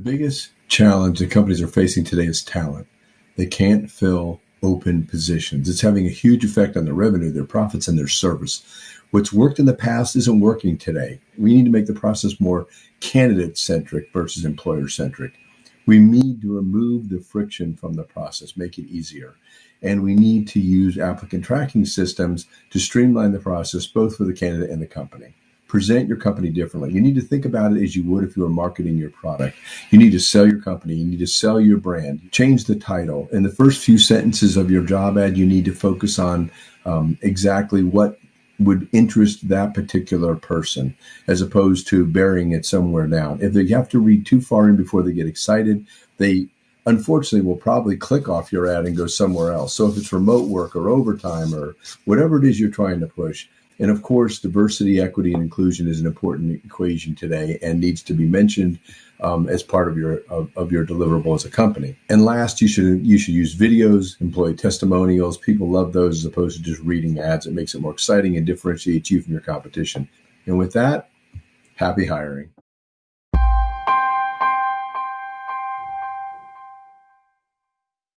biggest challenge that companies are facing today is talent. They can't fill open positions. It's having a huge effect on their revenue, their profits, and their service. What's worked in the past isn't working today. We need to make the process more candidate centric versus employer centric. We need to remove the friction from the process, make it easier. And we need to use applicant tracking systems to streamline the process, both for the candidate and the company present your company differently. You need to think about it as you would if you were marketing your product. You need to sell your company, you need to sell your brand, change the title. In the first few sentences of your job ad, you need to focus on um, exactly what would interest that particular person as opposed to burying it somewhere down. If they have to read too far in before they get excited, they unfortunately will probably click off your ad and go somewhere else. So if it's remote work or overtime or whatever it is you're trying to push, and of course, diversity, equity, and inclusion is an important equation today and needs to be mentioned um, as part of your of, of, your deliverable as a company. And last, you should you should use videos, employee testimonials. People love those as opposed to just reading ads. It makes it more exciting and differentiates you from your competition. And with that, happy hiring.